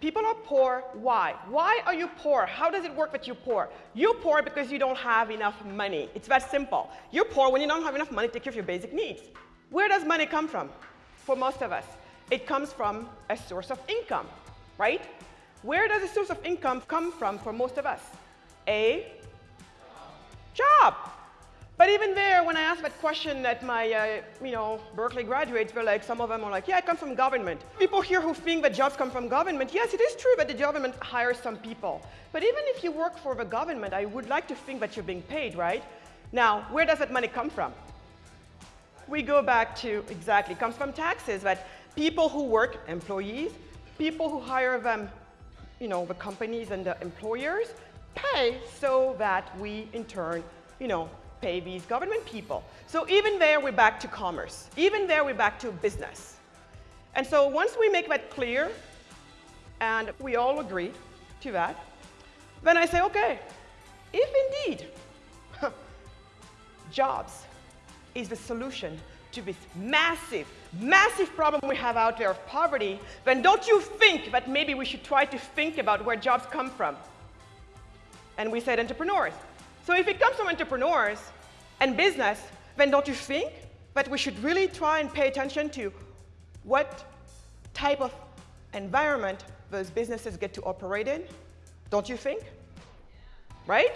People are poor. Why? Why are you poor? How does it work that you're poor? You're poor because you don't have enough money. It's that simple. You're poor when you don't have enough money to take care of your basic needs. Where does money come from? For most of us, it comes from a source of income, right? Where does a source of income come from for most of us? A. But even there, when I asked that question at my, uh, you know, Berkeley graduates, were like, some of them are like, yeah, I come from government. People here who think that jobs come from government, yes, it is true that the government hires some people. But even if you work for the government, I would like to think that you're being paid, right? Now, where does that money come from? We go back to, exactly, comes from taxes, that people who work, employees, people who hire them, you know, the companies and the employers, pay so that we, in turn, you know, pay these government people. So even there, we're back to commerce. Even there, we're back to business. And so once we make that clear, and we all agree to that, then I say, okay, if indeed jobs is the solution to this massive, massive problem we have out there of poverty, then don't you think that maybe we should try to think about where jobs come from? And we said entrepreneurs. So if it comes from entrepreneurs and business, then don't you think that we should really try and pay attention to what type of environment those businesses get to operate in? Don't you think? Right?